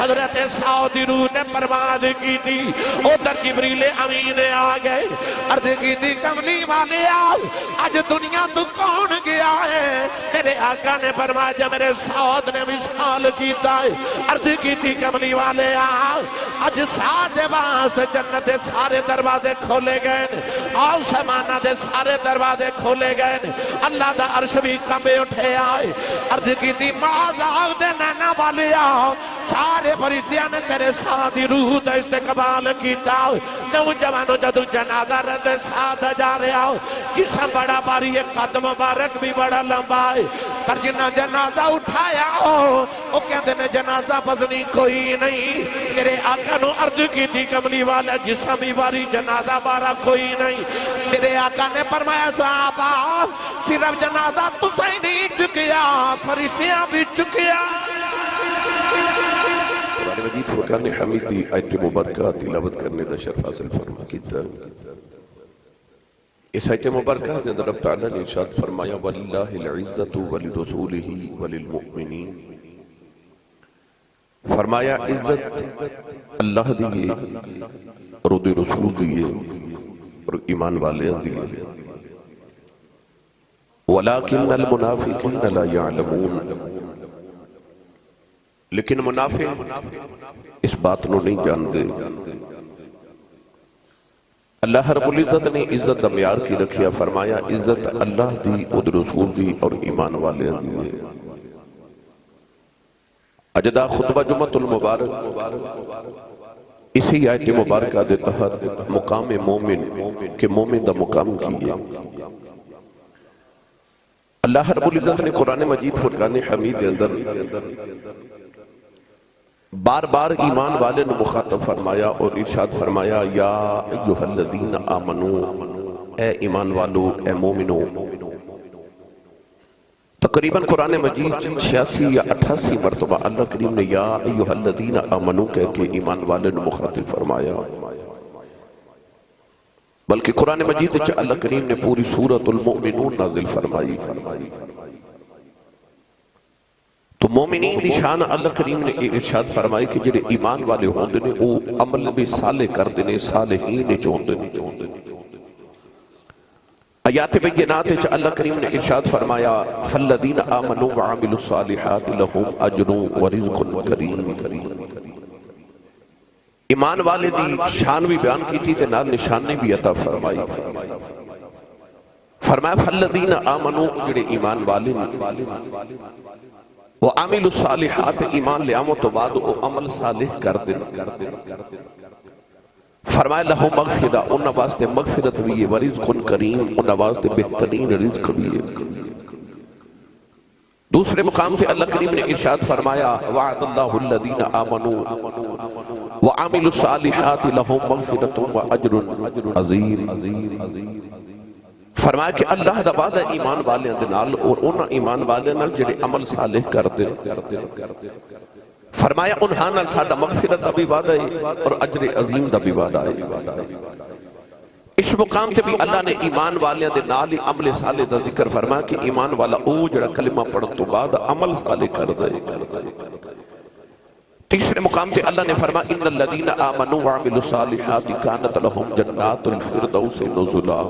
حضرت سعودی روح نے پرواز کی تھی ادھر جبریل امین آ گئے۔ عرض کی تھی کملی والے آؤ آج دنیا تو کون گیا ہے؟ میرے آقا نے فرمایا جب میرے سعود نے بھی سال کیتا ہے، عرض کی تھی کملی والے آؤ آج ساتھ واسطے جنت دے سارے دروازے کھولے گئے آؤ سمانہ دے سارے دروازے کھولے گئے اللہ دا عرش بھی کمبے اٹھے آئے۔ عرض کی تھی معاذ آؤ دے نینا والے آؤ سارے فرشتیاں نے تیرے ساتھی روح دا استقبال کیتا نوجوانو جدو جنازہ رد ساتھ جا رہے آؤ۔ جسم بڑا باری ایک قدم مبارک بھی بڑا لمبا ہے۔ پر جنہ جنازہ اٹھایا ہو وہ کہتے نے جنازہ بزنی کوئی نہیں۔ میرے آقا نو عرض کی تھی کملی والا جسم بھی باری جنازہ بارا کوئی نہیں۔ میرے آقا نے فرمایا، صحابہ، صرف جنازہ تو صحیح نہیں چکیا، فرشتیاں بھی چکیا۔ قرآن مجید فرقان حمید دی آیت مبارکہ تلاوت کرنے دا شرف حاصل فرما کیتا۔ اس آیت مبارکہ نے در رب تعالیٰ نے ارشاد فرمایا، وَلِلَّهِ الْعِزَّةُ وَلِرُسُولِهِ وَلِلْمُؤْمِنِينَ۔ فرمایا، عزت اللہ دیئے اور دی رسول دیئے اور ایمان والے دیئے وَلَكِنَّ الْمُنَافِقِينَ لَا يَعْلَمُونَ۔ لیکن منافق اس بات نو نہیں جان دے اللہ رب العزت نے عزت دمیار کی رکھیا، فرمایا، عزت اللہ دی اد رسول دی اور ایمان والے دی۔ اجدا خطبہ جمعت المبارک، اسی آیت مبارکہ دے تحت مقام مومن، کہ مومن دا مقام کیے اللہ رب العزت نے قرآن مجید فرقان حمید اندر بار بار ایمان والے نے مخاطب فرمایا اور ارشاد فرمایا، یا ایوہ الذین آمنو، اے ایمان والو، اے مومنو۔ تقریباً قرآن مجید چھیاسی یا اٹھاسی مرتبہ اللہ کریم نے یا ایوہ الذین آمنو کہہ کے ایمان والے نے مخاطب فرمایا۔ بلکہ قرآن مجید اللہ کریم نے پوری سورت المؤمنون نازل فرمائی فرمائی۔ تو مومنین دی شان اللہ کریم نے ارشاد فرمائی کہ جڑے ایمان والے ہوندے نے او عمل بھی صالح کر دینے صالحین چوندے نے۔ آیات بینات چ اللہ کریم نے ارشاد فرمایا، فالذین آمنوا وعملوا الصالحات لهم اجر ورزق کریم ایمان والے دی شان بھی بیان کی تھی تے نال نشانے بھی عطا فرمائی۔ فرمایا، فالذین آمنوا، جڑے ایمان والے وہ عامل الصالحات، ایمان لے آمو تو بعد وہ عمل صالح کر دے۔ فرمائے لہو مغفرہ، ان واسطے مغفرت بھی ہے، ورزق کریم، ان واسطے بہترین رزق بھی ہے۔ دوسرے مقام سے اللہ کریم نے ارشاد فرمایا، وعد اللہ الذین آمنوا۔ وعامل الصالحات، لہو مغفرت و عجر عظیم۔ فرمایا کہ اللہ دا وعدہ ایمان والے دے نال اور انہاں ایمان والے نال جڑے عمل صالح کر دے فرمایا انہاں نال ساڈا مغفرت دا بھی وعدہ ہے اور اجر عظیم دا بھی وعدہ ہے۔ اس مقام تے بھی اللہ نے ایمان والے دے نال ہی عمل صالح دا ذکر فرمایا کہ ایمان والا او جڑا کلمہ پڑھن تو بعد عمل صالح کر دے تیسرے مقام تے اللہ نے فرمایا، ان الذین آمنوا وعملوا الصالحات كانت لهم جنات الفردوس نزلا۔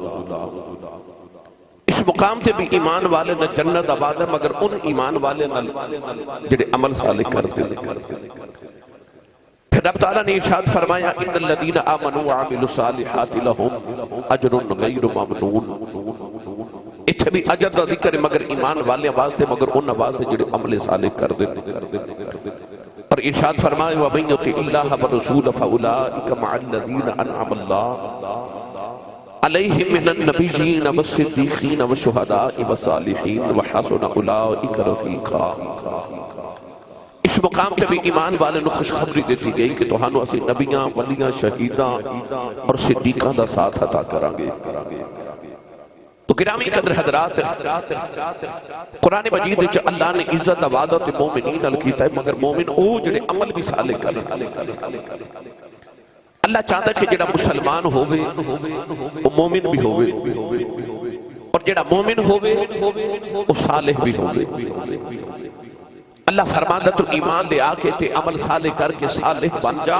اس مقام تے بھی ایمان والے نہ جنت آباد ہے، مگر ان ایمان والے نہ جڑے عمل صالح کرتے ہیں۔ پھر رب تعالیٰ نے ارشاد فرمایا، ان الذین آمنوا وعملوا الصالحات لهم اجر غیر ممنون۔ اتھے بھی اجر دا ذکر ہے، مگر ایمان والے واسطے، مگر ان واسطے جڑے عمل صالح کرتے اور ارشاد فرمائے وَمَن يُطِعِ اللَّهَ وَرَسُولَهُ فَأُولَٰئِكَ مَعَ الَّذِينَ أَنْعَمَ اللَّهُ عَلَيْهِمْ مِنَ النَّبِيِّينَ وَالصِّدِّيقِينَ وَالشُّهَدَاءِ وَالصَّالِحِينَ وَحَسُنَ أُولَٰئِكَ رَفِيقًا اس مقام پہ بھی ایمان والے نے خوشخبری دیتی گئی کہ توہانو اسی نبیاں، ولیاں، شہیداں اور صدیقاں دا ساتھ عطا کرانگے۔ تو گرامی قدر حضرات، قرآن مجید چا اللہ نے عزت، عبادت، مومنین الکیتا ہے، مگر مومن او جڑے عمل بھی صالح کرے۔ اللہ چاہتا ہے کہ جڑا مسلمان ہوئے وہ مومن بھی ہوئے اور جڑا مومن ہوئے وہ صالح بھی ہوئے اللہ فرماندہ تو ایمان لے آکے تے عمل صالح کر کے صالح بن جا۔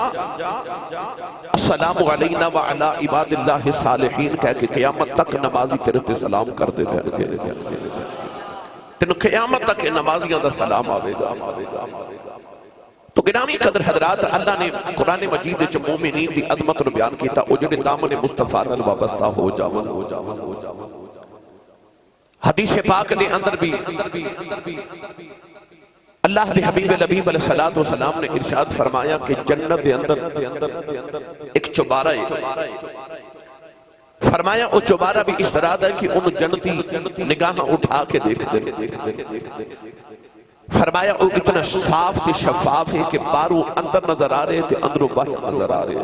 السلام علینا وعلا عباد اللہ صالحین، کہہ کے قیامت تک نمازی تیرے تے سلام کر دے گئے تینو قیامت تک نمازیاں دا سلام آوے گا۔ گرامی قدر حضرات اللہ نے قرآن مجید چ مومنین دی عظمت نو بیان کیتا، او جڑے دامن مصطفیٰ نال وابستہ ہو جاون۔ ہو جاون ہو جاون حدیث پاک دے اندر بھی اللہ نے حبیب الحبیب علیہ السلام نے ارشاد فرمایا کہ جنت دے اندر ایک چوبارہ ہے۔ فرمایا وہ چوبارہ بھی اس طرح ہے کہ ان جنتی نگاہ اٹھا کے دیکھ دے فرمایا وہ اتنا صاف تے شفاف ہے کہ بارو اندر نظر آ رہے تھے اندروں باہر نظر آ رہے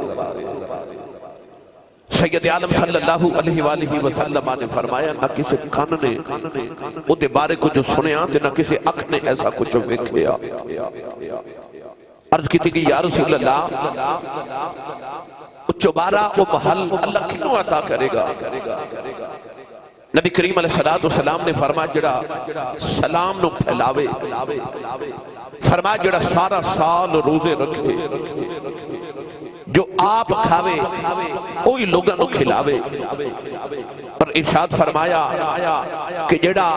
سید عالم صلی اللہ علیہ وآلہ وسلم نے فرمایا، نہ کسی کان نے او دے بارے کو جو سنیا تے نہ کسی اکھ نے ایسا کچھ وکھیا عرض کی تھی کہ یا رسول اللہ چوبارہ وہ محل اللہ کنوں عطا کرے گا؟ نبی کریم علیہ السلام نے فرمایا جڑا سلام نو پھیلاوے، فرمایا جڑا سارا سال روزے رکھے، جو آپ کھاوے، اوہی لوگاں نو کھلاوے۔ پر ارشاد فرمایا کہ جڑا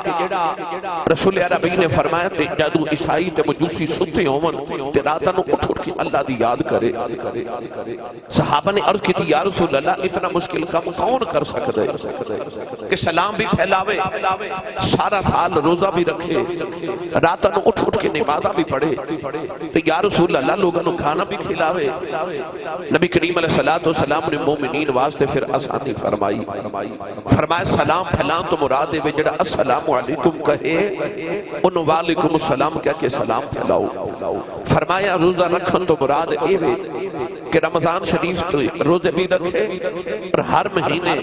رسول عربی نے فرمایا تے جادو عیسائی تے مجوسی ستے ہومن تے راتاں نو اٹھ اٹھ کے اللہ دی یاد کرے۔ صحابہ نے عرض کی تھی یا رسول اللہ، اتنا مشکل کام کون کر سکتا ہے؟ کہ سلام بھی پھیلاوے، سارا سال روزہ بھی رکھے، راتاں نو اٹھ اٹھ کے نمازہ بھی پڑھے۔ تے یا رسول اللہ، لوگاں نو کھانا بھی کھلاوے۔ نبی کریم علیہ السلام نے مومنین واسطے پھر آسانی فرمائی۔ فرمایا، سلام پھیلان تو مراد ہے جڑا السلام علیکم کہے. ان والیکم السلام کہہ کے سلام پھیلاؤ۔ فرمایا، روزہ رکھن تو مراد اے وے کہ رمضان شریف روزے بھی رکھے اور ہر مہینے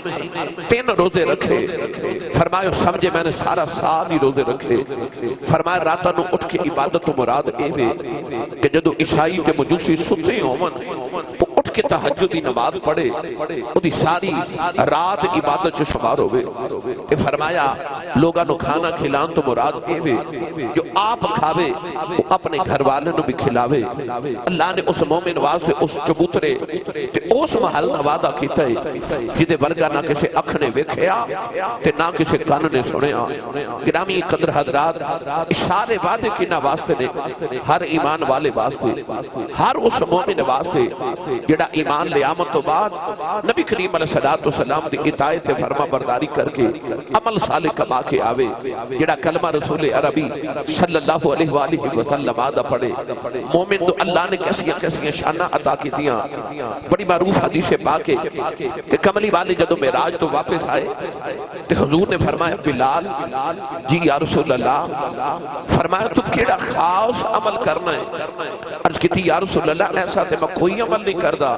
تین روزے رکھے۔ فرمایا، سمجھے میں نے سارا سال ہی روزے رکھے۔ فرمایا راتہ نو اٹھ کے عبادت تو مراد اے وے کہ جدو عیسائی کے مجوسی ستے ہومن اٹھ کے تحجد دی نماز پڑھے او دی ساری رات عبادت چ شمار ہوئے۔ اے فرمایا لوگاں نو کھانا کھلان تو مراد اے وے جو آپ کھاوے، وہ اپنے گھر والے نو بھی کھلاوے۔ اللہ نے اس مومن واسطے اس چبوترے تے اس محل نہ وعدہ کیتا ہے، جدے ورگا نہ کسے اکھ نے ویکھیا تے نہ کسے کان نے سنیا۔ گرامی قدر حضرات، اشارے وعدے کی نہ واسطے نے، ہر ایمان والے واسطے، ہر اس مومن واسطے جڑا ایمان لے آمد تو بعد نبی کریم علیہ السلام دی اطاعت فرما برداری کر کے عمل صالح کما کے آوے، جڑا کلمہ رسول عربی صلی اللہ علیہ وآلہ وسلم آدھا پڑھے۔ مومن تو اللہ نے کیسیاں کیسیاں شانہ عطا کی دیاں بڑی معروف حدیث پاکے کہ کملی والے جدو میراج تو واپس آئے کہ حضور نے فرمایا، بلال جی یا رسول اللہ، فرمایا تو کیڑا خاص عمل کرنا ہے؟ عرض کی تھی، یا رسول اللہ، ایسا تے میں کوئی عمل نہیں کردا۔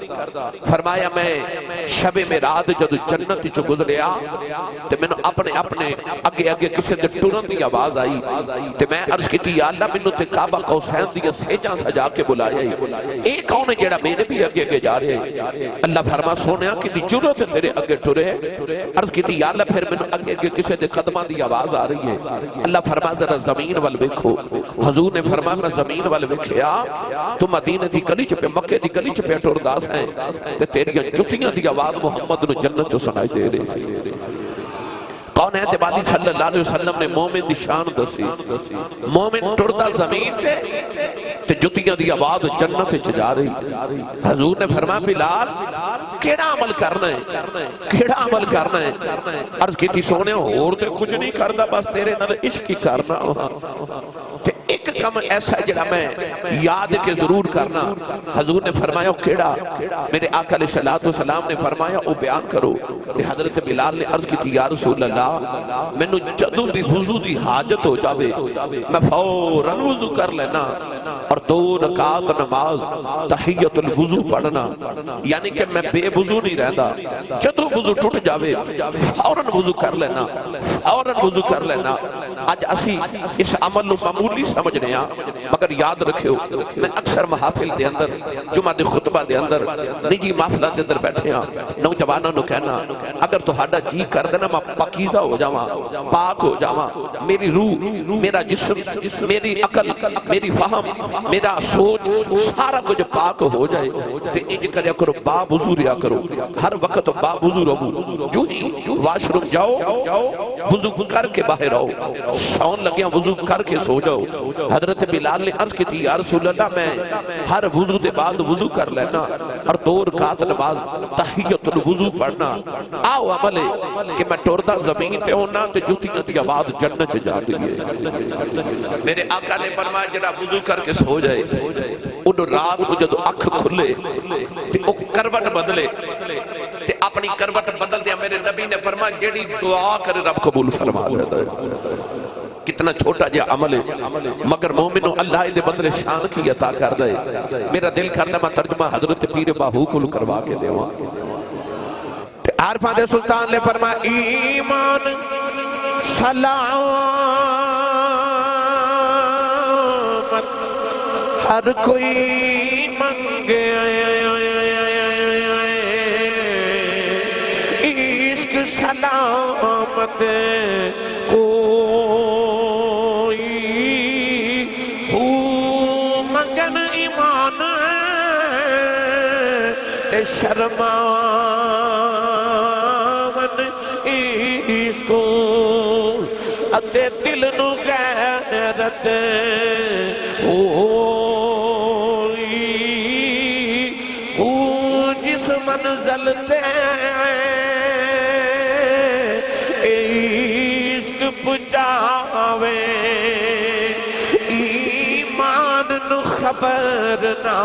فرمایا میں شب میں رات جدو جنت چو گزریا تے میں اپنے اپنے اگے اگے کسے دے ٹورن دی آواز آئی تے میں عرض کی تھی یا اللہ میں تے کعبہ قوسین دیا سیجاں سجا کے بلایا ہی ایک کون ہے جیڑا میرے بھی اگے اگے جا رہے ہیں اللہ فرما، سونیا کسی جرت تیرے اگے ٹرے۔ عرض کی تھی یا اللہ پھر میں اگے اگے کسے دے قدمہ دی آواز آ رہی ہے۔ اللہ فرما، ذرا زمین وال ویکھو۔ حضور نے فرمایا، میں زمین وال ویکھیا، تو مدینہ دی گلی چ پہ مکے دی گلی چ پہ ٹرداس ہیں تے تیریاں جتیاں دی آواز محمد نو جنت چ سنائی دے رہی سی۔ کون ہے دیوالی صلی اللہ علیہ وسلم نے مومن دی شان دسی؟ مومن ٹردا زمین تے تے جتیاں دی آواز جنت چ جا رہی۔ حضور نے فرمایا، بلال، کیڑا عمل کرنا ہے؟ کیڑا عمل کرنا ہے؟ عرض کیتی سونے اور تے کچھ نہیں کردا، بس تیرے نال عشق ہی کرنا۔ تے کم ایسا جڑا میں یاد کے ضرور کرنا۔ حضور نے فرمایا کیڑا، میرے آقا علیہ السلام نے فرمایا، او بیان کرو کہ حضرت بلال نے عرض کی تھی، یا رسول اللہ میں نو جدو بھی وضو دی حاجت ہو جاوے، میں فوراً وضو کر لینا اور دو رکعت نماز تحیت الوضو پڑھنا۔ یعنی کہ میں بے وضو نہیں رہتا جدو وضو ٹوٹ جاوے، فوراً وضو کر لینا، فوراً وضو کر لینا۔ اج اسی اس عمل نو معمولی سمجھنے ہاں۔ مگر یاد رکھیو، میں اکثر محافل دے اندر، جمعہ دے خطبہ دے اندر، نجی محفلہ دے اندر بیٹھے ہاں نوجوانوں نو کہنا، اگر تہاڈا جی کر دینا میں پاکیزہ ہو جاواں، پاک ہو جاواں، میری روح، میرا جسم، میری عقل، میری فہم، میرا سوچ، سارا کچھ پاک ہو جائے، تے انج کریا کرو با وضو ریا کرو، ہر وقت با وضو رہو، جو ہی واش روم جاؤ، وضو کر کے باہر آؤ، سون لگیا ہاں، وضو کر کے سو جاؤ، حضرت بلال نے عرض کی تھی، یا رسول اللہ، میں ہر وضو دے بعد وضو کر لینا اور دو رکعت نماز تحیت الوضو پڑھنا۔ آؤ عملے کہ میں ٹوردہ زمین پہ ہونا تے جوتیاں دی آواز جنت چ جا دی میرے آقا نے فرمایا، جڑا وضو کر کے سو جائے انہوں رات کو جدو اکھ کھلے تے او کروٹ بدلے تے اپنی کروٹ بدل دیا میرے نبی نے فرمایا، جیڑی دعا کرے رب قبول فرما لیتا ہے۔ کتنا چھوٹا جا عمل ہے۔ مگر مومنو اللہ دے بدلے شان کی عطا کر دے میرا دل کرنا میں ترجمہ حضرت پیر باہو کو کروا کے دے وہاں عارفہ دے سلطان نے فرمایا، ایمان، سلامت، ہر کوئی منگے۔ عشق، سلامت تے شرمان اس کو اتے دل نو غیرت ہوئی ہو جس منزل تے عشق پچاوے ایمان نو خبر نہ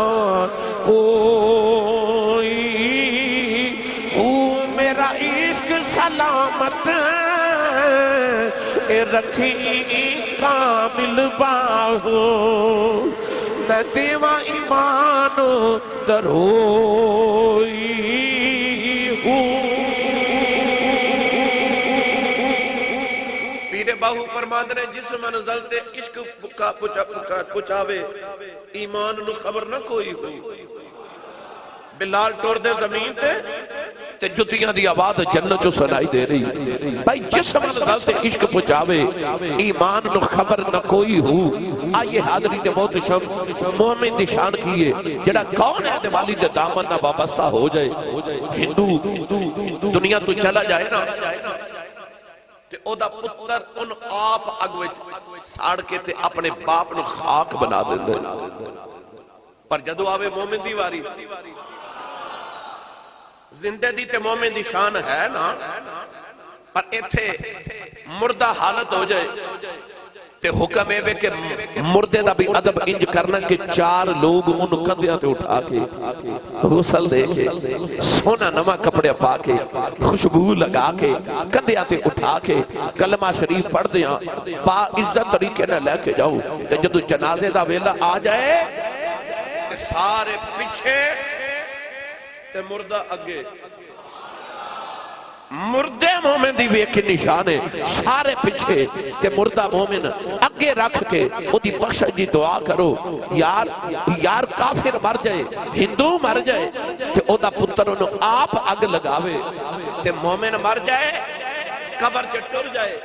کوئی سلامت اے رکھی کامل باہو، نہ دیوا ایمان دروئی پیر باہو فرماند نے جس منزل تے عشق پکا پچا پکا پچاوے، ایمان نو خبر نہ کوئی ہو۔ بلال ٹور دے زمین تے تے جتیاں دی آواز جنت چو سنائی دے رہی بھائی جس منزل تے عشق پچاوے ایمان نو خبر نہ کوئی ہو۔ آئیے حاضری نے موت شم مومن دی کیے جڑا کون ہے دیوالی دے دامن نہ وابستہ ہو جائے۔ ہندو، دنیا تو چلا جائے نا۔ تے او دا پتر ان آپ اگ وچ ساڑ کے تے اپنے باپ نو خاک بنا دیندے پر جدو آوے مومن دی واری زندہ دی تے مومن دی شان ہے نا، پر ایتھے مردہ حالت ہو جائے۔ تے حکم ہے کہ مردے دا بھی ادب انج کرنا کہ چار لوگ ان کندیاں تے اٹھا کے غسل دے کے، سونا نما کپڑے پا کے، خوشبو لگا کے، کندیاں تے اٹھا کے کلمہ شریف پڑھ دیاں با عزت طریقے نہ لے کے جاؤ۔ تے جدو جنازے دا ویلا آ جائے سارے پیچھے تے مردہ اگے۔ مردے مومن دی ویکھ نشان ہے، سارے پچھے تے مردہ مومن اگے رکھ کے او دی بخشش دی دعا کرو۔ یار یار کافر مر جائے، ہندو مر جائے، تے او دا پتر انہوں آپ اگ لگاوے۔ تے مومن مر جائے، قبر چے ٹر جائے۔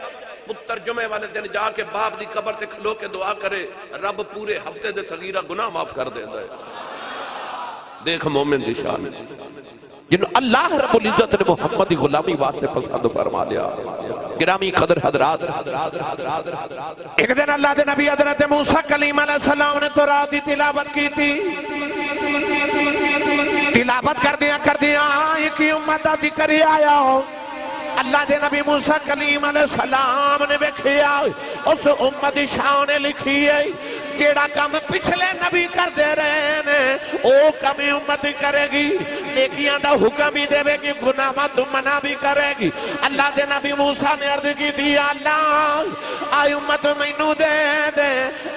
پتر جمعے والے دن جا کے باپ دی قبر تے کھلو کے دعا کرے، رب پورے ہفتے دے صغیرہ گناہ معاف کر دے ہے۔ دیکھ مومن دی شان۔ جن اللہ رب العزت نے محمدی غلامی واسطے پسند فرما لیا۔ گرامی قدر حضرات۔ ایک دن اللہ دے نبی حضرت موسیٰ کلیم علیہ السلام نے تو رات دی تلاوت کی تھی تلاوت کر دیا کر دیا ایک امت دا ذکر ہی آیا۔ ہو اللہ دے نبی موسیٰ کلیم علیہ السلام نے بکھیا اس امت شاہ نے لکھی ہے۔ جیڑا کام پچھلے نبی کر دے رہے ہیں او کمی امت کرے گی۔ نیکیاں دا حکم بھی دے گی گناہ مت منع بھی کرے گی۔ اللہ دے نبی موسیٰ نے عرض کی دی، اللہ آئی امت مینو دے دے۔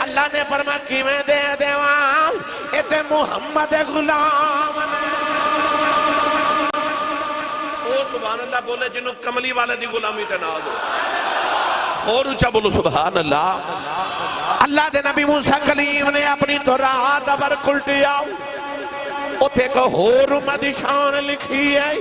اللہ نے فرما کی میں دے دے وہاں اے محمد غلام او سبحان اللہ بولے جنہوں کملی والے دی غلامی تے ناز ہو اور اچھا بولو، سبحان اللہ۔ اللہ دے نبی موسیٰ کلیم نے اپنی تو رات ابر کلٹیا۔ اتھے کو ہور امت شان لکھی ہے۔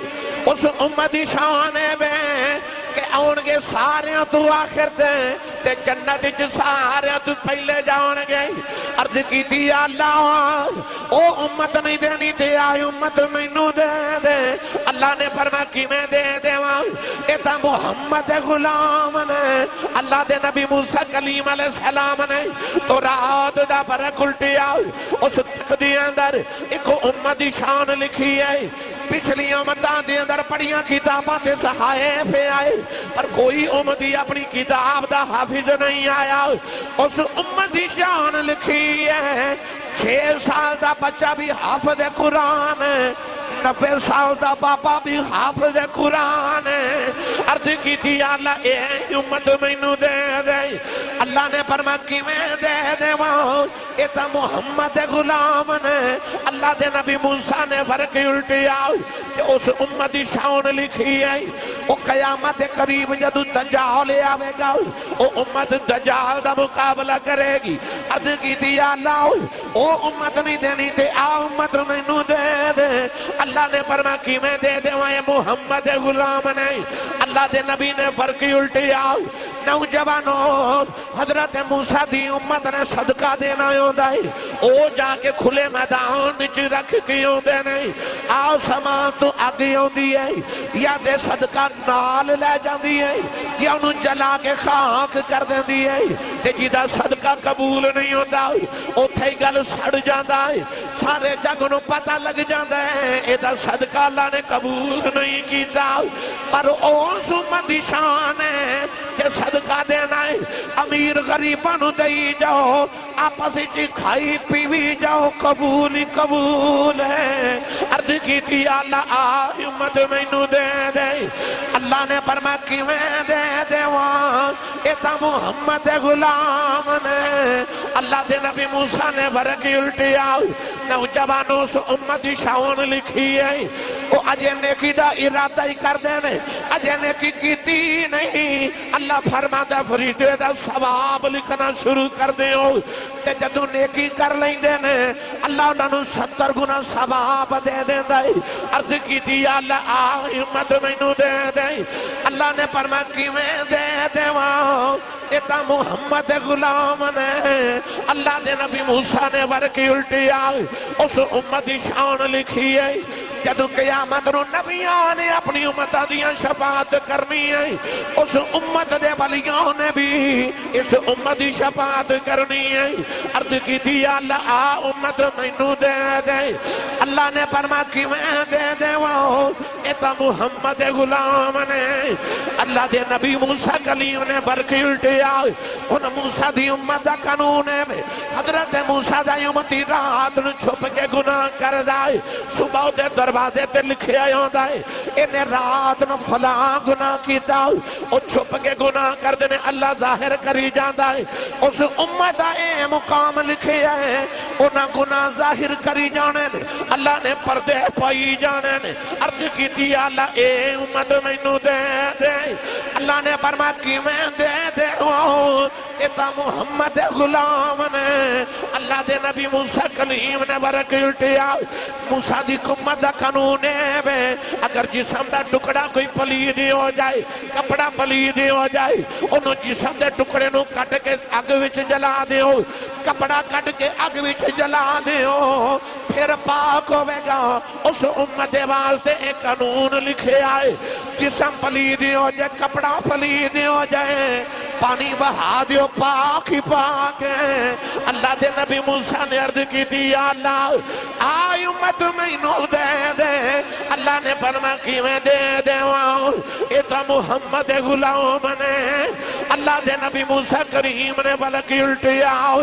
اس امت شان میں کہ آن گے سارے تو آخر دیں تے جنت چ سارے تو پہلے جان گے عرض کی دیا اللہ، او امت نہیں دینی تے آئی امت مینو دے دے۔ اللہ نے فرما کی میں دے دے وہاں اے تا محمد غلام نے۔ اللہ دے نبی موسیٰ کلیم علیہ السلام نے۔ تو رات دا برک الٹی اس تک دی اندر ایک امت شان لکھی ہے۔ پچھلیاں امتان دے اندر پڑیاں کتاباں دے صحائف آئے، پر کوئی امتی اپنی کتاب دا حافظ نہیں آیا۔ اس امت دی شان لکھی ہے، چھ سال دا بچہ بھی حافظ قرآن ہے۔ نبے سال دا باپا بھی حافظ قرآن ہے۔ عرض کی تھی اللہ، اے امت مینو دے دے۔ اللہ نے فرما کی میں دے دے وہاں اے تا محمد غلام نے۔ اللہ دے نبی موسیٰ نے فرق الٹی آؤ کہ اس امت شان لکھی ہے۔ او قیامت قریب جدو دجال آوے گا، او امت دجال دا مقابلہ کرے گی۔ عرض کی تھی اللہ، او امت نہیں دینی، تے آ امت مینو دے دے۔ اللہ نے فرما کی میں دے دے وہاں محمد غلام نہیں؟ اللہ دے نبی نے فرقی الٹی آؤ۔ نوجوانوں، حضرت موسیٰ دی امت نے صدقہ دینا ہوں دائی او جا کے کھلے میدان نچ رکھ کی ہوں دے نہیں آؤ سامان تو آگے ہوں دی ہے۔ یا دے صدقہ نال لے جان دی ہے۔ یا انہوں جلا کے خاک کر دیں دی ہے۔ تے جیدہ صدقہ قبول نہیں ہوں دائی او تھے گل سڑ جان دائی سارے جگنوں پتہ لگ جان دے اے دا صدقہ اللہ نے قبول نہیں کی دائی پر او سمت شان ہے کہ صدقہ صدقہ دینا ہے امیر غریبانو دئی جاؤ آپس چی کھائی پیوی جاؤ قبول قبول ہے عرض کی تھی اللہ آئی امت مینو دے دے اللہ نے فرما کی میں دے دے وہاں ایتا محمد غلام نے اللہ دے نبی موسیٰ نے برکی الٹی آؤ نوجوانوں سے امت شاون لکھی ہے وہ اجے نیکی دا ارادہ ہی کر دینے اجے نیکی کیتی نہیں۔ اللہ فرما دا فریدے دا ثواب لکھنا شروع کر دے ہو تے جدو نیکی کر لیں دینے اللہ انہوں نے ستر گنا ثواب دے دے دے عرض کی دی اللہ آئی امت مینو دے دے۔ اللہ نے فرما کی میں دے دے وہاں ایتا محمد غلام نے۔ اللہ دے نبی موسیٰ نے ورکی الٹی آئی اس امت شان لکھی ہے۔ جدو قیامت رو نبیان نے اپنی امت دیاں شفاعت کرنی ہے، اس امت دے ولیوں نے بھی اس امت دی شفاعت کرنی ہے۔ عرض کی دی اللہ، آ امت مینو دے دے۔ اللہ نے فرما کی میں دے دے وہ ایتا محمد غلام نے۔ اللہ دے نبی موسیٰ کلیم نے برکی الٹی ان موسیٰ دی امت دا قانون ہے۔ حضرت موسیٰ دا امتی رات چھپ کے گناہ کر دائے صبح دے در دروازے تے لکھے آئے ہوں دائے انہیں رات نو فلاں گناہ کی داؤ او چھپ کے گناہ کر دینے اللہ ظاہر کری جان دائے اس امت اے مقام لکھے آئے انہاں گناہ ظاہر کری جانے نے۔ اللہ نے پردے پائی جانے نے۔ عرض کی دی اللہ، اے امت مینو دے دے۔ اللہ نے فرما کی میں دے؟ دے ہوں ایتا محمد غلام نے۔ اللہ دے نبی موسیٰ کلیم نے برک الٹیا موسیٰ دی کمت دا قانون ہے اگر جسم دا ٹکڑا کوئی پلید ہو جائے، کپڑا پلید ہو جائے، انہوں جسم دے ٹکڑے نو کٹ کے اگ وچ جلا دے ہو کپڑا کٹ کے اگ وچ جلا دے ہو پھر پاک ہوئے گا۔ اس امت واسطے ایک قانون لکھے آئے۔ جسم پلید ہو جائے، کپڑا پلید ہو جائے۔ پانی بہا دیو، پاک ہی پاک ہے۔ اللہ دے نبی موسیٰ نے عرض کی دی یا اللہ، آئی امت میں نو دے دے۔ اللہ نے فرما کی میں دے دے؟ واؤں ایتا محمد غلام نے۔ اللہ دے نبی موسیٰ کریم نے بلکی الٹی آؤ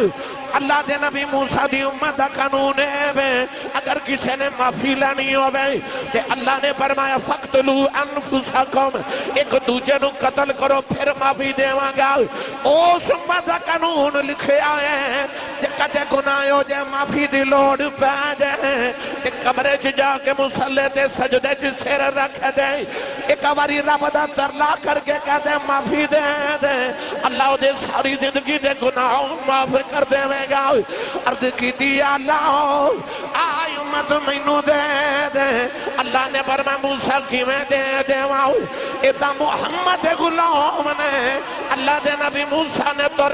اللہ دے نبی موسیٰ دی امت دا قانون ہے بے۔ اگر کسی نے معافی لانی ہو بے کہ اللہ نے فرمایا فقتلو انفسکم ایک دوجہ نو قتل کرو، پھر معافی دے وانگا اس امت دا قانون لکھے آئے ہیں۔ کہ کتے گناہ ہو جائے، معافی دی لوڑ پہ جائے۔ کہ قبرے چ جا کے مسلح دے، سجدے چ سیر رکھ دے۔ ایک باری رب دا ترلا کر کے کہتے معافی دے دے۔ اللہ دے ساری زندگی دے گناہوں معاف کر دے میں گا۔ عرض کی دیا اللہ آئے امت مینو دے دے۔ اللہ نے برما موسیٰ کی میں دے دے؟ واؤ، ادھا محمد غلام نے۔ اللہ دے نبی موسیٰ نے تو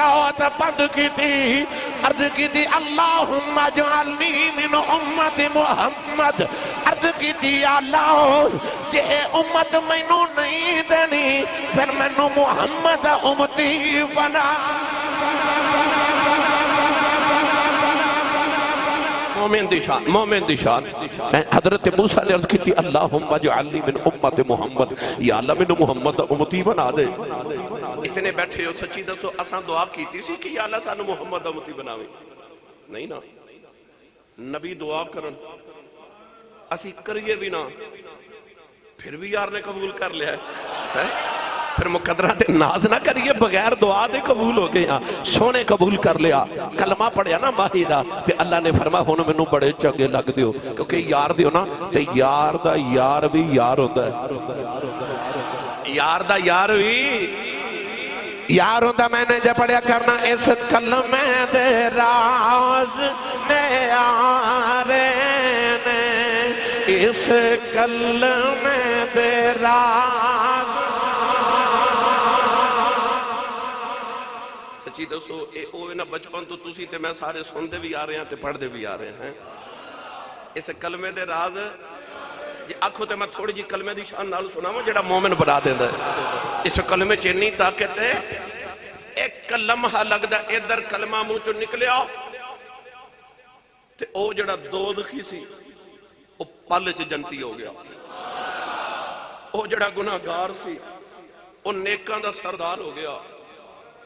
بند کی تھی عرض کی دی اللہم جعلنی من امت محمد۔ عرض کی دی اللہ، جے امت مینو نہیں دینی، پھر مینو محمد امتی بنا۔ مومن دی شان، مومن دی شان۔ حضرت موسیٰ نے عرض کی تھی، اللہم جعلنی من امت محمد۔ یا اللہ من محمد امتی بنا دے۔ اتنے بیٹھے ہو، سچی دسو، اساں دعا کیتی سی کہ یا اللہ سانو محمد امتی بناوے۔ نہیں نا۔ نبی دعا کرن۔ اسی کریے بھی نا۔ پھر بھی یار نے قبول کر لیا ہے۔ ہاں؟ پھر مقدرہ تے ناز نہ کریے، بغیر دعا دے قبول ہو گیا سونے قبول کر لیا۔ کلمہ پڑھیا نا ماہی دا، تے اللہ نے فرما ہونا میں نو بڑے چنگے لگ دیو کیونکہ یار دیو نا، تے یار دا یار بھی یار ہوتا ہے۔ یار دا یار بھی یار ہوندہ میں نے جب پڑھیا کرنا، اس کلمے دے راز نے آرے نے۔ اس کلمے دے راز سچی دوستو اے اوے نا بچپن تو تسی تے میں سارے سن دے بھی آ رہے ہیں تے پڑھ دے بھی آ رہے ہیں اس کلمے دے راز جی آنکھوں تے میں تھوڑی جی کلمے دی شان نال سنا جڑا مومن بنا دیندا ہے۔ اس کلمے چ طاقت ہے، ایک لمحہ لگدا ادھر کلمہ منہ چوں نکلیا۔ تے او جڑا دودخی سی، او پل چ جنتی ہو گیا۔ او جڑا گناہگار سی، او نیکاں دا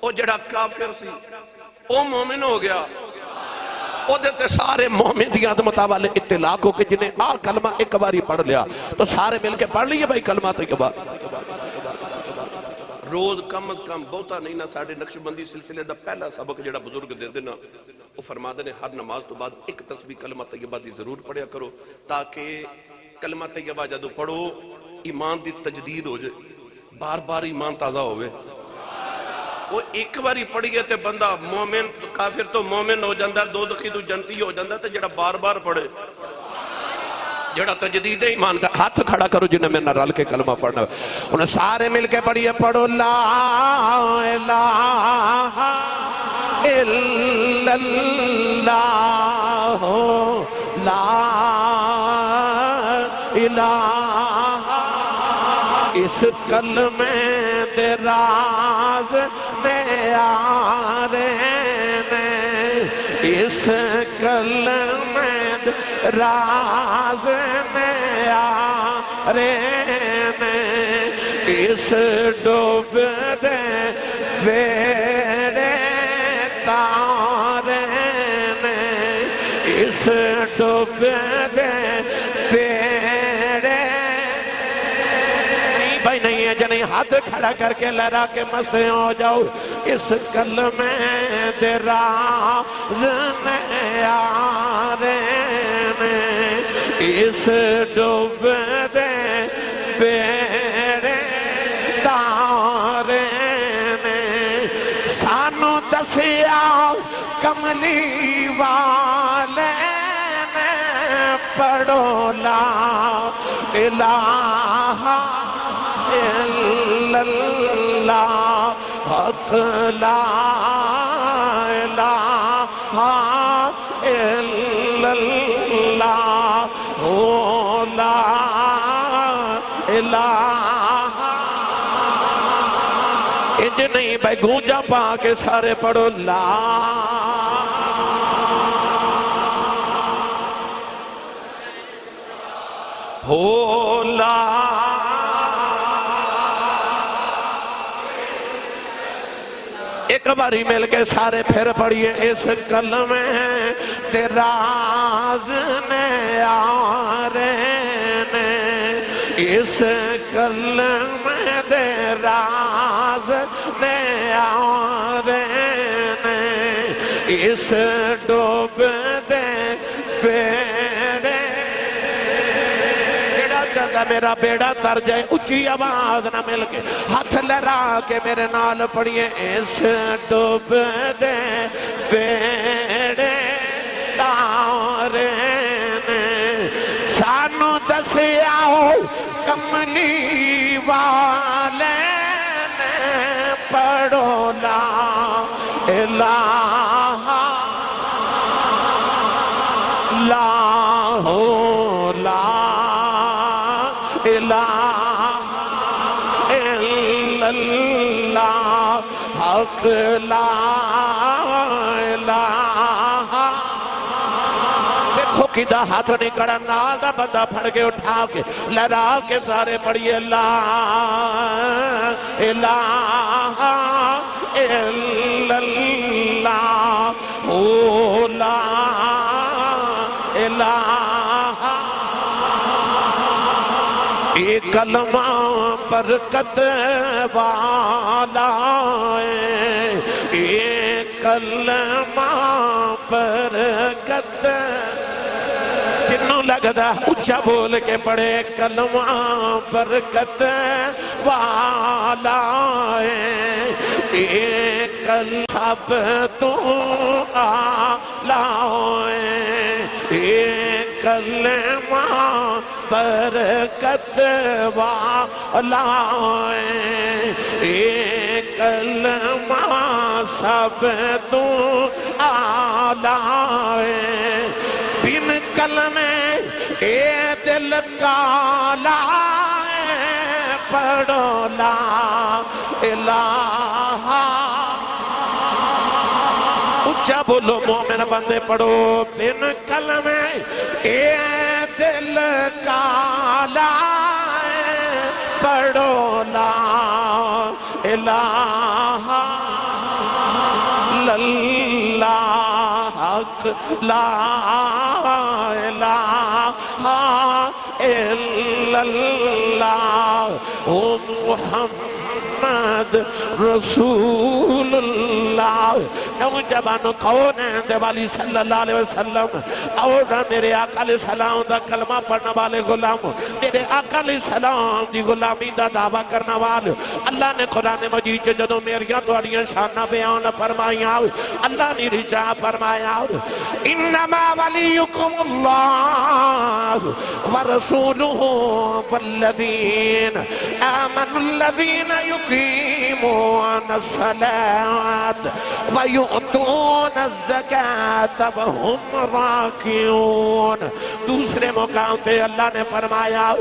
سردار ہو گیا او جڑا کافر سی، او مومن ہو گیا۔ او دیتے سارے مومن دی عظمتہ والے اطلاق ہو کہ جنہیں آ کلمہ ایک باری پڑھ لیا، تو سارے مل کے پڑھ لیے بھائی کلمہ طیبہ روز کم از کم بہتا نہیں نہ ساڑھے نقش بندی سلسلے دا پہلا سبق جڑا بزرگ دے دینا وہ فرما دینے ہر نماز تو بعد ایک تسبیح کلمہ طیبہ دی ضرور پڑھیا کرو، تاکہ کلمہ طیبہ جدو پڑھو، ایمان دی تجدید ہو جائے۔ بار بار ایمان تازہ ہوئے وہ ایک باری پڑھیے تے بندہ مومن کافر تو مومن ہو جاندہ دو دخی تو جنتی ہو جاندہ تے جڑا بار بار پڑھے۔ جڑا تجدید ایمان کا، ہاتھ کھڑا کرو جنہیں میں نہ رل کے کلمہ پڑھنا۔ انہیں سارے مل کے پڑھیے، پڑھو لا الہ الا اللہ، لا الہ اس کلمے راز دے آرے نے اس کلمے دے راز دے آرے نے اس ڈوب دے بیڑے تارے نے اس ڈوب دے بیڑے بھائی نہیں ہے یعنی جنہیں ہاتھ کھڑا کر کے لہرا کے مستے ہو جاؤ۔ اس کلمے دے راز نے اس ڈوب دے بیڑے تارے نے سانو دسیا کملی والے نے پڑھو لا الہ الا اللہ حق لا الہ الا اللہ او لا الہ انج نہیں بھائی، گونجا پا کے سارے پڑھو، لا۔ ہو، لا۔ ایک باری مل کے سارے پھر پڑھئے اس کلمے تے راز نے آرے نے اس کلمے دے راز نے آرے نے اس ڈوب دے پیڑے جڑا میرا بیڑا تر جائے اچھی آواز نہ مل کے ہاتھ لہرا کے میرے نال پڑھیے، اس ڈوب دے بیڑے تارے نے۔ سانو دسیا کملی والے نے، پڑھو لا الہ حق لا الہ دیکھو کدھا ہاتھ نہیں کڑا نال دا بندہ پھڑ کے اٹھا کے لہرا کے سارے پڑھئے لا الہ الا اللہ او، لا الہ ایک کلمہ برکت والا ہے۔ ایک کلمہ برکت۔ جنوں لگدا اچھا بول کے پڑھے۔ کلمہ برکت والا ہے۔ ایک کل سب تو آلہ ہے۔ ایک کلمہ برکت والا ہے۔ ایک کلمہ سب تو آلہ ہے۔ بن کلمے اے دل کالا ہے۔ پڑھو لا الہ۔ اچھا بولو مومن بندے پڑھو بن کلمے اے دل کالا ہے پڑھو لا الہ اللہ حق لا الہ الا اللہ او محمد رسول اللہ۔ نوجوان کون ہے دیوالی صلی اللہ علیہ وسلم۔ اور میرے آقا علیہ السلام دا کلمہ پڑھنا والے غلام۔ میرے آقا علیہ السلام دی غلامی دا دعویٰ کرنا والے۔ اللہ نے قرآن مجید چے جدو میریاں توڑیاں شانہ بیان فرمائیاں۔ اللہ نے رجا فرمایا۔ انما ولیکم اللہ ورسولہ والذین آمنوا الذین یقیمون الصلاة ویؤتون الزکاة وهم راکیون دوسرے مقام پہ اللہ نے فرمایا،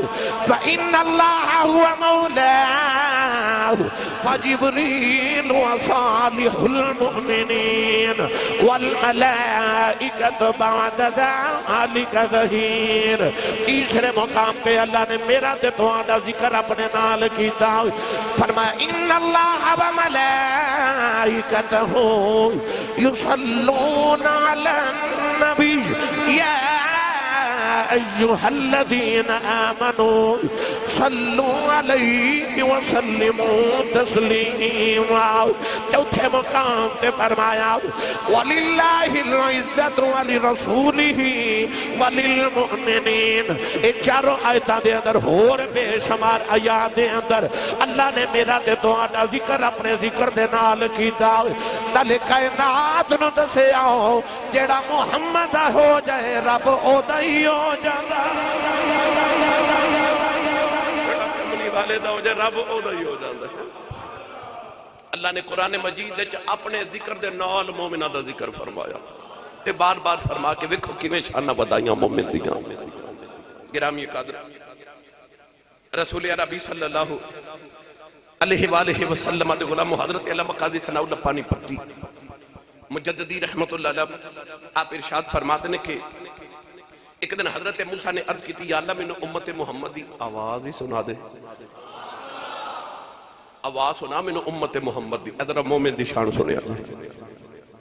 فَإِنَّ اللَّهَ هُوَ مَوْلَاهُ فَجِبْرِيلُ وَصَالِحُ الْمُؤْمِنِينَ وَالْمَلَائِكَةُ بَعْدَ ذَلِكَ ظَهِيرٌ. تیسرے مقام پہ اللہ نے میرا تے تمہارا ذکر اپنے نال کیتا۔ فرمایا ان اللہ و ملائکتہ یصلون علی النبی یا ایوہ الذین آمنوا صلو علیہ وسلموا تسلیما چوتھے مقام تے فرمایا، وَلِلَّهِ الْعِزَّةُ وَلِرَسُولِهِ وَلِلْمُؤْمِنِينَ۔ اے چاروں آیتاں دے اندر، ہور بے شمار آیات دے اندر اللہ نے میرا تے تو آٹا ذکر اپنے ذکر دے نال کیتا۔ تلے کائنات نو دسے آؤ، جیڑا محمد ہو جائے رب، او دائی ہو جانا کملی والے دا ہو جائے رب او ہی ہو جاندہ ہے اللہ نے قرآن مجید دے اپنے ذکر دے نال مومنہ دا ذکر فرمایا تے بار بار فرما کے وکھو کیویں شانہ بدائیاں مومن دیاں گرامی قدر رسول عربی صلی اللہ علیہ وآلہ وسلم دے غلام حضرت علامہ قاضی ثناء اللہ پانی پتی مجددی رحمت اللہ علیہ آپ ارشاد فرماتے ہیں کہ ایک دن حضرت موسیٰ نے عرض کی تھی، یا اللہ میں نے امت محمدی آواز ہی سنا دے۔ آواز سنا میں نے امت محمدی ادھر مومن دی شان سنے اللہ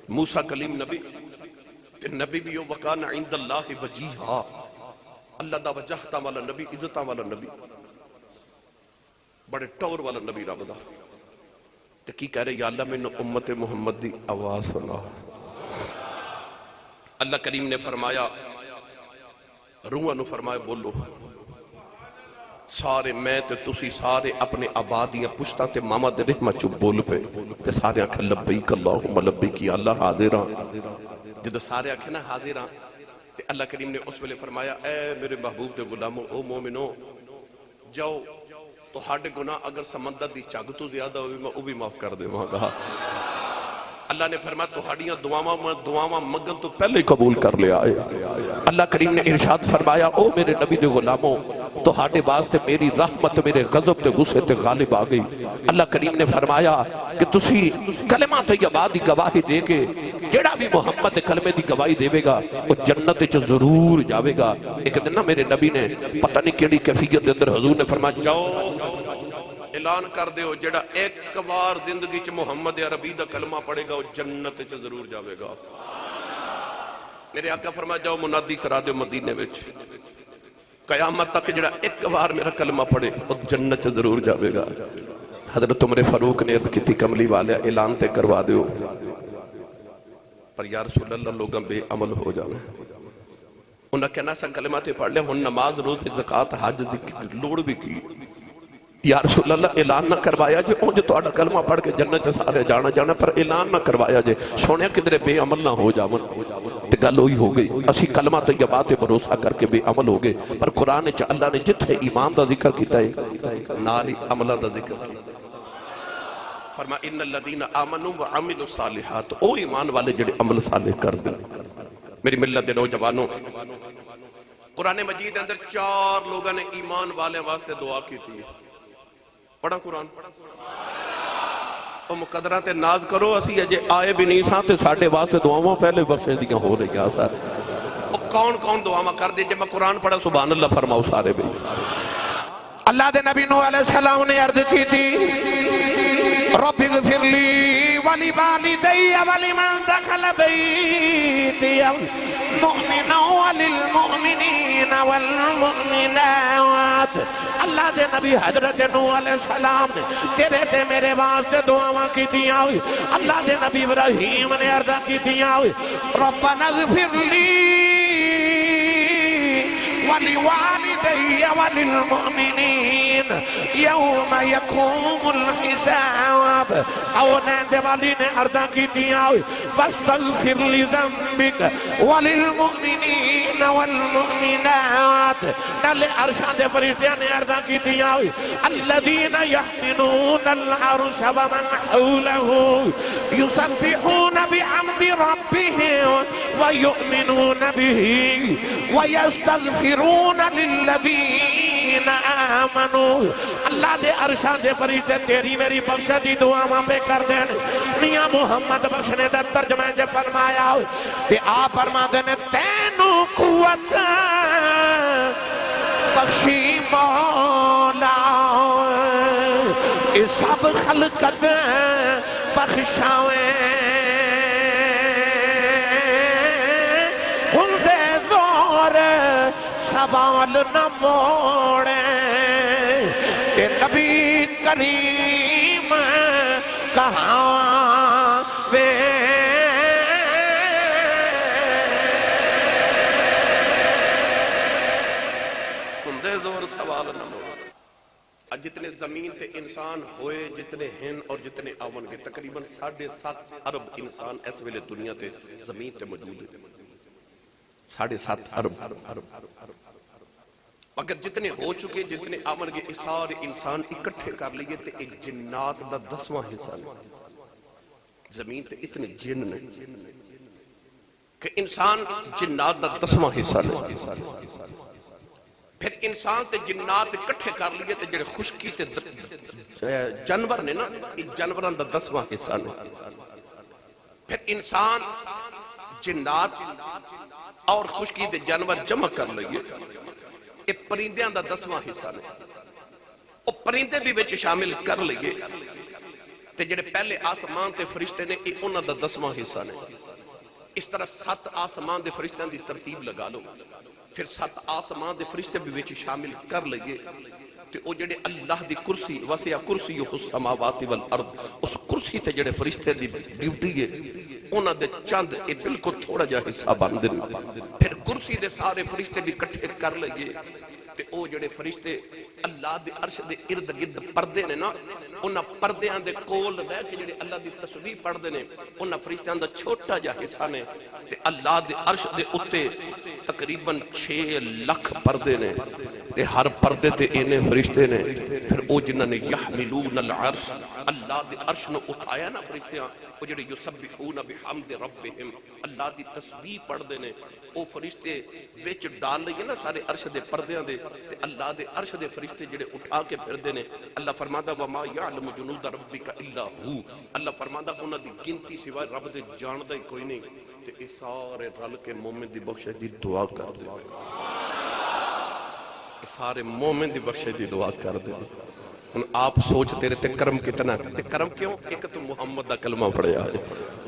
موسیٰ کلیم نبی، تے نبی بھی وکان عند اللہ وجیہا۔ اللہ دا وجہتا والا نبی عزتا والا نبی۔ بڑے ٹور والا نبی رب دا۔ تے کی کہہ رہے، یا اللہ میں نے امت محمد دی آواز سنا۔ اللہ کریم نے فرمایا روح نو فرمائے، بولو، سارے میں تے تسی سارے اپنے آبادیاں پشتا تے ماما دے رحمہ چھو بول پے، تے سارے آنکھیں لبیک اللہم، لبیک یا اللہ حاضران ہاں۔ جدو سارے آنکھیں نا حاضران ہاں، تے اللہ کریم نے اس ویلے فرمایا، اے میرے محبوب دے غلامو، او مومنوں جاؤ تو ہاڑے گناہ اگر سمندر دی چاگتو زیادہ ہوئی میں او بھی معاف کر دے وہاں کہا اللہ نے فرمایا تہاڈیاں دعاواں دعاواں منگن تو پہلے قبول کر لیا ہے اللہ کریم نے ارشاد فرمایا، او میرے نبی دے غلاموں تہاڈے واسطے میری رحمت، میرے غضب تے غصے تے غالب آ گئی۔ اللہ کریم نے فرمایا کہ تسی کلمہ طیبہ دی گواہی دے کے جڑا بھی محمد دے کلمے دی گواہی دے گا، او جنت وچ ضرور جاوے گا۔ ایک دن نا میرے نبی نے پتہ نہیں کیڑی کیفیت دے اندر حضور نے فرمایا، جاؤ اعلان کر دے ہو جڑا ایک بار زندگی چھ محمد عربی دا کلمہ پڑے گا جنت چھ ضرور جاوے گا۔ میرے آقا فرما جاؤ منادی کرا دے مدینے وچ۔ قیامت تک جڑا ایک بار میرا کلمہ پڑے وہ جنت چھ ضرور جاوے گا۔ حضرت عمر فاروق نے عرض کیتی، کملی والے، اعلان تے کروا دے ہو پر یا رسول اللہ، لوگاں بے عمل ہو جانا انہاں کہنا سا کلمہ تے پڑھ لے ہن نماز روز زکاة حاج دی لوڑ بھی کی۔ یا رسول اللہ، اعلان نہ کروایا جے، اونج اڑا کلمہ پڑھ کے جنت چ سارے جانا جانا پر اعلان نہ کروایا جے۔ سونیا کدرے بے عمل نہ ہو جاون تے گل ہوئی ہو گئی۔ اسی کلمہ طیبہ تے بھروسہ کر کے بے عمل ہو گئے۔ پر قرآن وچ اللہ نے جتھے ایمان دا ذکر کیتا ہے، نال عملہ دا ذکر کیتا فرما ان الذين امنوا وعملوا صالحات او ایمان والے جڑے عمل صالح کر دیں میری ملت دے نوجوانوں، قرآن مجید اندر چار لوگوں نے ایمان والے واسطے دعا کی تھی پڑھا قرآن۔ تو مقدرہ تے ناز کرو، اسی اجے آئے بھی نہیں ساں تے ساڑھے واسطے دعاواں پہلے بخشے دیاں ہو رہی ہیں سارے کون کون دعاواں کر دے؟ جب میں قرآن پڑھا سبحان اللہ فرماؤ سارے بھی اللہ دے نبی نو علیہ السلام نے عرض کی تھی، رب اغفر لی ولی والدی ولی من دخل بیتی۔ للمؤمنون وللمؤمنين والمؤمنات. اللہ دے نبی حضرت نو علیہ السلام نے تیرے تے میرے واسطے دعاواں کیتیاں ہوئی. اللہ دے نبی ابراہیم نے عرض کیتیاں ہوئی. ربنا اغفر لی ولی ولوالدی وللمؤمنین وللمؤمنين يوم يقوم الحساب. او نند والی نے عرضاں کیتیاں ہوئی فاستغفر لذنبك وللمؤمنين والمؤمنات. نل عرشاں دے فرشتیاں نے عرضاں کیتیاں ہوئی الذين يحملون العرش ومن حوله. يسبحون بحمد ربهم ويؤمنون به. ويستغفرون للذين آمنوا اللہ دے عرشان دے فرشتے تیری میری بخشہ دی دعا ماں پہ کر دین۔ میاں محمد بخشنے دا ترجمہ دے فرمایا ہو تے آپ فرما دینے تینو قوت بخشی مولا اے سب خلقت بخشاویں سوال نہ موڑے۔ کہ نبی کریم، کہاں وے؟ ہندے زور سوال نہ موڑ جتنے زمین تے انسان ہوئے، جتنے ہیں اور جتنے آون گے، تقریباً ساڑھے سات ارب انسان اس ویلے دنیا تے زمین تے موجود ہے ساڑھے سات ارب۔ اگر جتنے ہو چکے، جتنے آمن گے سارے انسان اکٹھے کر لیے تے ایک جنات دا دسواں حصہ نہیں زمین تے اتنے جن نے کہ انسان جنات دا دسواں حصہ نہیں پھر انسان تے جنات اکٹھے کر لیے تے جڑے خشکی تے جانور نے نا، یہ جانوران دا دسواں حصہ نے پھر انسان جنات اور خشکی تے جانور جمع کر لیے۔ یہ پرندیاں دا دسواں حصہ نے۔ وہ پرندے بھی بچ شامل کر لیے تے جڑے پہلے آسمان تے فرشتے نے، یہ انہاں دا دسواں حصہ نے۔ اس طرح ست آسمان دے فرشتیاں دی ترتیب لگا لو۔ پھر سات آسمان دے فرشتے بھی وچ شامل کر لئیے۔ کہ او جڑے اللہ دی کرسی وسیع کرسی یو خس سماوات والارض اس کرسی تے جڑے فرشتے دی ڈیوٹی ہے، انہاں دے چند اے بالکل تھوڑا جا حصہ بن دے پھر کرسی دے سارے فرشتے بھی اکٹھے کر لئیے تے او جڑے فرشتے اللہ دے عرش دے ارد گرد پردے نے نا، انہاں پردیاں دے کول رہ کے جڑے اللہ دی تسبیح پڑھ دے نے، انہاں فرشتیاں دا چھوٹا جا حصہ نے۔ تے اللہ دے عرش دے اوتے تقریباً 6 لاکھ پردے نے۔ تے ہر پردے تے انہیں فرشتے نے، پھر او جنہ نے یحملون العرش، اللہ دے عرش نو اٹھایا نا فرشتیاں، او جڑے یسبحون بحمد ربہم، اللہ دی تسبیح پڑھ دے نے، او فرشتے ویچ ڈال لئیے نا سارے عرش دے پردیاں دے، تے اللہ دے عرش دے فرشتے جڑے اٹھا کے پھر دے نے، اللہ فرما دا وما یعلم جنود ربک الا ہو اللہ فرما دا انہاں دی گنتی سوائے رب دے جان دے کوئی نہیں۔ تے اے سارے رل کے مومن دی بخشش دی دعا کر دے۔ سارے مومن دی بخشے دی دعا کر دے۔ ان آپ سوچ تیرے تے کرم کتنا تے کرم کیوں؟ ایک تو محمد دا کلمہ پڑھیا ہے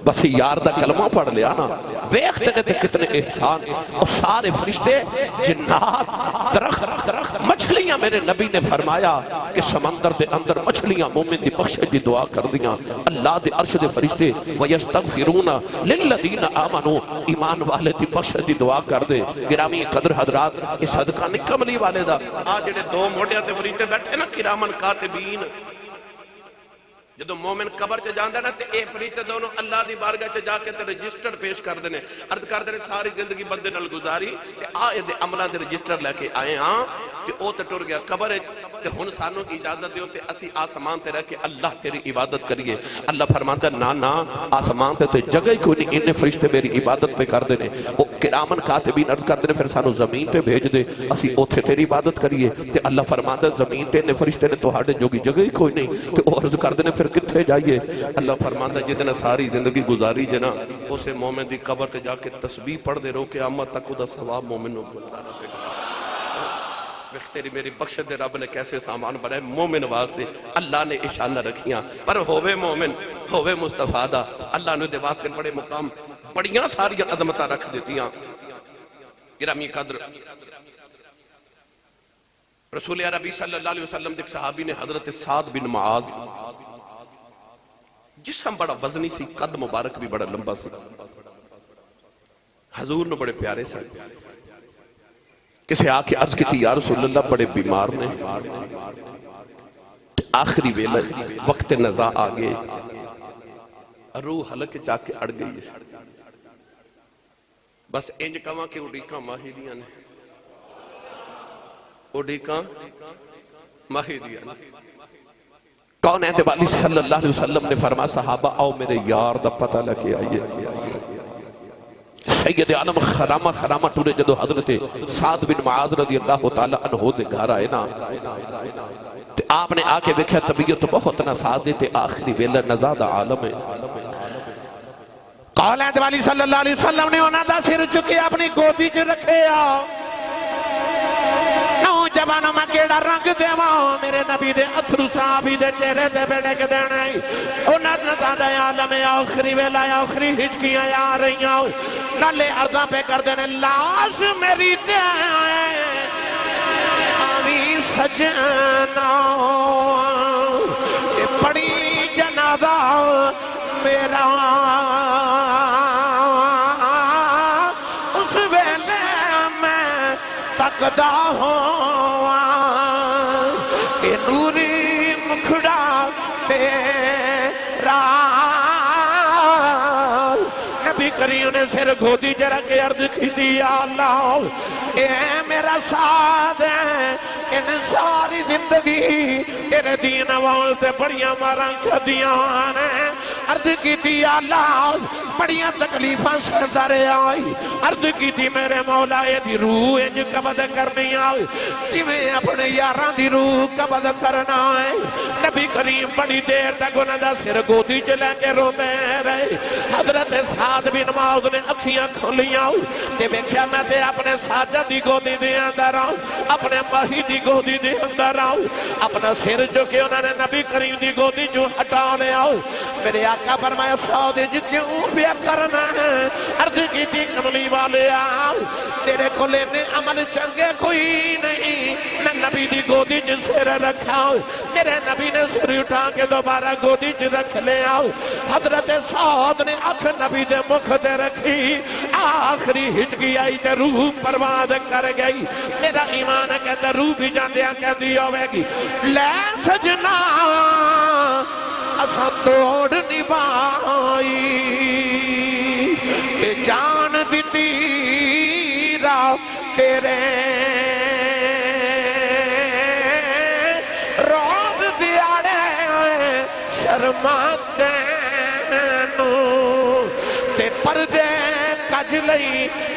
بس یار دا کلمہ پڑھ لیا نا۔ ویکھ تیرے تے کتنے احسان۔ اور سارے فرشتے جنات، درخت درخت مچھلیاں میرے نبی نے فرمایا کہ سمندر دے اندر مچھلیاں مومن دی بخشش دی دعا کر دیاں اللہ دے عرش دے فرشتے ویستغفرون للذین آمنو ایمان والے دی بخشش دی دعا کر دے گرامی قدر حضرات اس صدقہ نکملی والے دا۔ آج جڑے دو موڑیاں تے فرشتے بیٹھے نا، کرامن کاتبین۔ جدو مومن قبر چ جاندہ نا، تے اے فریشتے دونوں اللہ دی بارگاہ چ جا کے تے رجسٹر پیش کر دینے عرض کر دینے ساری زندگی بندے نل گزاری۔ تے آئے دے عملہ دے رجسٹر لے کے آئے ہاں۔ کہ او تے ٹور گیا، قبر ہے، تے ہن سانو اجازت دیو تے اسی آسمان تے رہ کے اللہ تیری عبادت کریے۔ اللہ فرماندا نا نا آسمان تے تے جگہ ہی کوئی نہیں ان فرشتے میری عبادت پہ کر دینے او کرامن کاتبین عرض کر دینے پھر سانو زمین تے بھیج دے۔ اسی اوتھے تیری عبادت کریے۔ تے اللہ فرماندا زمین تے نے فرشتے نے تہاڈے کی جگہ ہی کوئی نہیں۔ تے او عرض کر دینے پھر کتھے جائیے؟ اللہ فرماتا فرماندا جتنا ساری زندگی گزاری جنا اسے مومن دی قبر تے جا کے تسبیح پڑھ دے رو کہ آمد تک او دا ثواب مومن نو ملتا رہے گا۔ تیری میری بخش دے رب نے کیسے سامان بنائے مومن واسطے۔ اللہ نے اشانہ رکھیاں۔ پر ہووے مومن، ہووے مصطفیٰ دا۔ اللہ نے دے واسطے بڑے مقام، بڑیاں ساری عدمتہ رکھ دیتیاں گرامی قدر۔ رسول عربی صلی اللہ علیہ وسلم دیکھ صحابی نے حضرت سعید بن معاذ۔ جسم بڑا وزنی سی، قد مبارک بھی بڑا لمبا سی۔ حضور نے بڑے پیارے ساتھ کسے آ کے عرض کی تھی یا رسول اللہ، بڑے بیمار نے۔ آخری ویلہ وقت نزا آگے روح حلق چا کے اڑ گئی ہے۔ بس انج کما کے اڈیکاں دیا نے۔ اڈیکاں دیا نے۔ کون ہے اعتبالی صلی اللہ علیہ وسلم نے فرما صحابہ، آؤ میرے یار دا پتہ لکے آئیے۔ سید عالم خرامہ خرامہ ٹورے جدو حضرت سعید بن معاذ رضی اللہ تعالیٰ عنہ دے گھر آئے نا آپ نے آکے ویکھیا طبیعت بہت نسازے تے آخری ویلہ نزاد عالم ہے۔ قول اعتبالی صلی اللہ علیہ وسلم نے انہاں دا سر چکے اپنی گودی چ رکھے آؤ زبانوں میں کیڑا رنگ دے ماں ہاں، میرے نبی دے اتھرو صحابی دے چہرے دے بیڑے کے دینے او نظرتا دے عالم آخری، ویلا آخری ہچکیاں یا رہی آؤ نلے اردہ پہ کر دینے لاش میری دے آمین سجنہ سجنا صدا ہو۔ کہ نوری مکھڑا، تیرا۔ نبی کریم نے سر گھوٹی جرہ کے عرض کی دیا اللہ۔ اے میرا ساتھ ہے، ان ساری زندگی تیرے دین والتے بڑیاں مارا کھدیاں نے عرض کی تھی اللہ، بڑیاں تکلیفاں رہے آئی عرض کی تھی میرے مولا یہ دی روح ہے جو قبض کرنی آئی جی میں اپنے یاران دی روح قبض کرنا آئی نبی کریم بڑی دیر تک انہوں دا سرگوتی چلے کے رو میں رہے۔ حد حضرت سعید بن معاذ نے اکھیاں کھولیاں تے ویکھیا میں تے اپنے ساجا دی گو دی دی اندر آؤں، اپنے مہی دی گو دی دی اندر آؤں، اپنا سیر جو کہ انہوں نے نبی کریم دی گو دی جو ہٹانے آؤں۔ میرے آقا فرمایا سعود جی کیوں بیا کرنا ہے؟ ارد کی تی کملی والے آؤں۔ تیرے کو لینے عمل چنگے کوئی نہیں۔ میں نبی دی گودی جی سر رکھا ہوں۔ میرے نبی نے سیر اٹھا کے دوبارہ گو دی جی رکھ لے آؤں۔ حضرت سعود نے اکھ نبی دے مکھ دے رکھی، آخری ہٹ گیا ہی تے روح پرواد کر گئی۔ میرا ایمان ہے کہ روح بھی جاندیاں کہ دی ہوئے گی۔ لے سجنا اسا توڑ نبائی کہ جان دی را تیرے۔ روز دیارے شرمان کج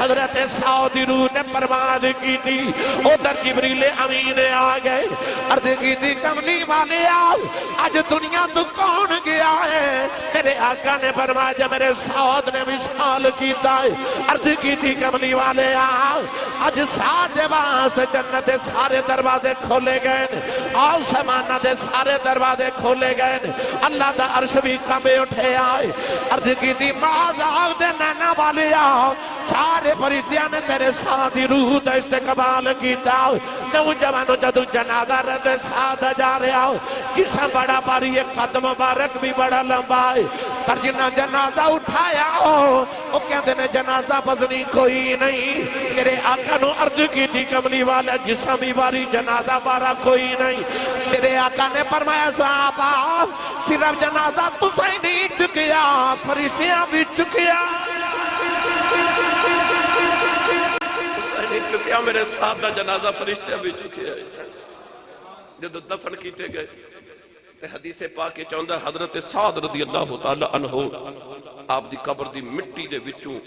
حضرت سعودی روح نے پرواز کی تھی۔ ادھر جبریل امین آ گئے۔ عرض کی تھی، کملی والے آؤ، آج دنیا تو کون گیا ہے؟ میرے آقا نے فرمایا، جب میرے سعود نے وصال کیتا ہے۔ عرض کی تھی، کملی والے آؤ۔ آج ساتھ واسطے جنت سارے دروازے کھولے گئے آؤ، سمانہ دے سارے دروازے کھولے گئے اللہ دا عرش بھی کبے اٹھے آئے۔ عرض کی تھی باز آؤ، دے نینا والے آؤ۔ سارے فرشتیاں نے تیرے ساتھی روح دا استقبال کیتا نو جوانو جدو جنازہ رد ساتھ جا رہے آؤ جسا بڑا باری، ایک قدم مبارک بھی بڑا لمبا ہے۔ پر جنہ جنازہ اٹھایا ہو وہ کہتے نے جنازہ بزنی کوئی نہیں۔ میرے آقا نو عرض کی تھی کملی والا جسا بھی باری، جنازہ بارا کوئی نہیں۔ میرے آقا نے فرمایا، صحابہ، صرف جنازہ تو نہیں چکیا، فرشتیاں بھی چکیا۔ نہیں میرے ساتھ دا جنازہ فرشتے بھی چکے ہیں جب دفن کیتے گئے، تے حدیث پاک کے چاہندہ حضرت سعد رضی اللہ تعالی عنہ آپ دی قبر دی مٹی دے وچوں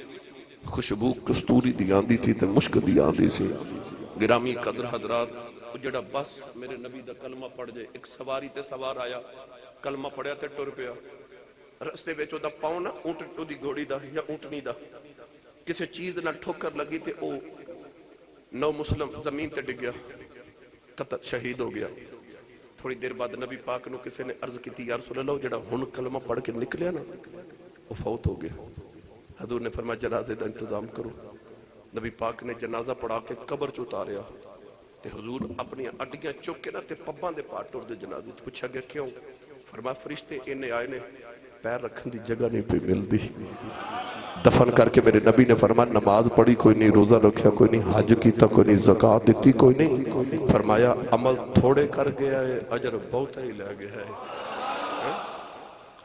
خوشبو کستوری دی آندی تھی، تے مشک دی آندی سی۔ گرامی قدر حضرات جڑا بس میرے نبی دا کلمہ پڑھ جائے، ایک سواری تے سوار آیا، کلمہ پڑھیا تے ٹر پیا۔ رستے وچ دا پاؤں نہ اونٹ دی گھوڑی دا یا اونٹنی دا۔ کسی چیز نہ ٹھوکر لگی تے او نو مسلم زمین تے ڈگ گیا، قتل شہید ہو گیا۔ تھوڑی دیر بعد نبی پاک نو کسی نے عرض کی تھی یا رسول اللہ جڑا ہن کلمہ پڑھ کے نکلیا نا وہ فوت ہو گیا۔ حضور نے فرمایا، جنازے دا انتظام کرو۔ نبی پاک نے جنازہ پڑھا کے قبر چ اتاریا۔ تے حضور اپنی اڈیاں چک کے نا تے پباں دے پاٹ ٹر دے جنازے پوچھا گیا، کیوں؟ فرمایا، فرشتے اینے آئے نے پیر رکھن دی جگہ نہیں پہ ملدی دفن کر کے میرے نبی نے فرمایا، نماز پڑھی، کوئی نہیں روزہ رکھیا، کوئی نہیں حج کیتا، کوئی نہیں زکاة دیتی، کوئی نہیں۔ فرمایا، عمل تھوڑے کر گیا ہے، اجر بہت ہی لے گیا ہے۔ ہاں؟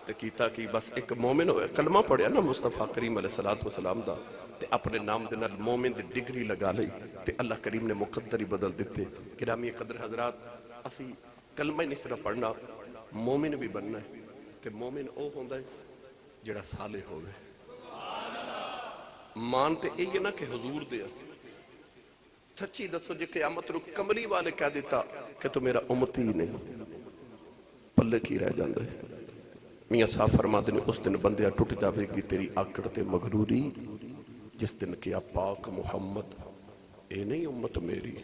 تے کیتا کی؟ بس ایک مومن ہوئے کلمہ پڑھیا نا مصطفیٰ کریم علیہ السلام دا۔ تے اپنے نام دے نال مومن دی ڈگری لگا لئی۔ تے اللہ کریم نے مقدر ہی بدل دیتے۔ گرامی قدر حضرات، اسی کلمہ نہیں صرف پڑھنا، مومن بھی بننا ہے۔ تے مومن او ہوندا ہے جڑا صالح ہوئے مان تے یہ نہ کہ حضور دیا سچی دسو جے قیامت رو کملی والے کہہ دیتا کہ تو میرا امتی نہیں۔ پلے کی رہ جاندہ ہے۔ میاں صاحب فرما دینے اس دن بندیا ٹوٹ جاوے گی، تیری آکڑ تے مغروری، جس دن کیا پاک محمد، اے نہیں امت میری،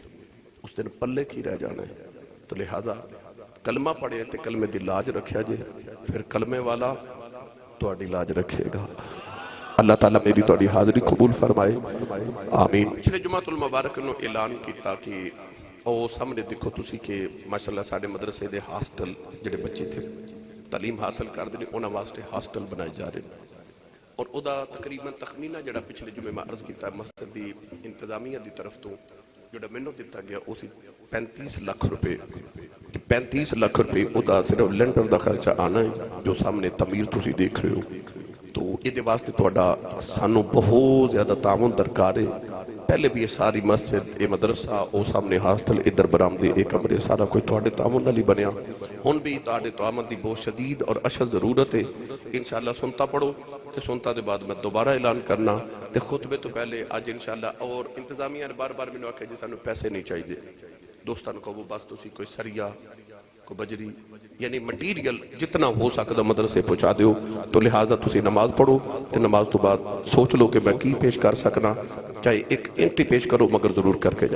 اس دن پلے کی رہ جانا ہے۔ تو لہذا کلمہ پڑھے تے کلمے دی لاج رکھیا جے پھر کلمے والا تو اڈی لاج رکھے گا اللہ تعالیٰ میری توڑی حاضری قبول فرمائے آمین پچھلے جمعۃ المبارک نو اعلان کیتا کہ او سامنے دیکھو تسی کہ ماشاءاللہ ساڑے مدرسے دے ہاسٹل جڑے بچے تھے تعلیم حاصل کر دینے انہاں واسطے ہاسٹل بنائے جا رہے ہیں اور او دا تقریباً تخمینہ جڑا پچھلے جمعے میں عرض کیتا ہے مسجد دی انتظامیہ دی طرف تو جڑا مینو دیتا گیا اسی پینتیس لاکھ روپے پینتیس لاکھ روپے او دا صرف لینڈر دا خرچہ آنا ہے جو سامنے تعمیر تسی دیکھ رہے ہو تو یہ واسطے توڑا سانو بہت زیادہ تعاون درکار ہے پہلے بھی یہ ساری مسجد یہ مدرسہ او سامنے ہاسٹل ادھر برام دے کمرے سارا کوئی توڑے تعاون نالی بنیا ہن بھی توڑے تعاون دی بہت شدید اور اشد ضرورت ہے انشاءاللہ سنتا پڑھو تے سنتا دے بعد میں دوبارہ اعلان کرنا تے خطبے تو پہلے آج انشاءاللہ اور انتظامیہ نے بار بار میں نے جی سانو پیسے نہیں چاہیے دوستان کو وہ بس تسی کوئی سریا کو بجری یعنی مٹیریل جتنا ہو سکتا مدرسے پہنچا دیو۔ تو لہٰذا تسی نماز پڑھو تے نماز تو بعد سوچ لو کہ میں کی پیش کر سکنا، چاہے ایک انٹی پیش کرو مگر ضرور کر کے جا۔